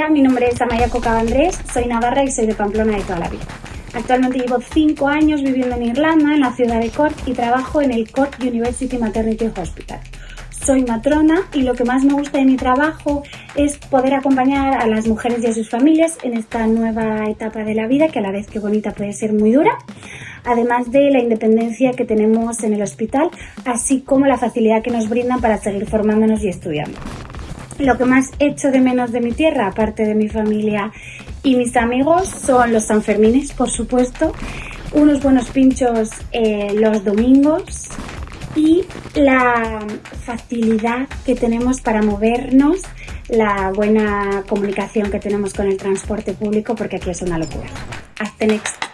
Hola, mi nombre es Amaya Cocabandrés, soy navarra y soy de Pamplona de toda la vida. Actualmente llevo 5 años viviendo en Irlanda, en la ciudad de Cork, y trabajo en el Cork University Maternity Hospital. Soy matrona y lo que más me gusta de mi trabajo es poder acompañar a las mujeres y a sus familias en esta nueva etapa de la vida, que a la vez que bonita puede ser muy dura, además de la independencia que tenemos en el hospital, así como la facilidad que nos brindan para seguir formándonos y estudiando. Lo que más echo de menos de mi tierra, aparte de mi familia y mis amigos, son los Sanfermines, por supuesto, unos buenos pinchos eh, los domingos y la facilidad que tenemos para movernos, la buena comunicación que tenemos con el transporte público, porque aquí es una locura. Hasta next.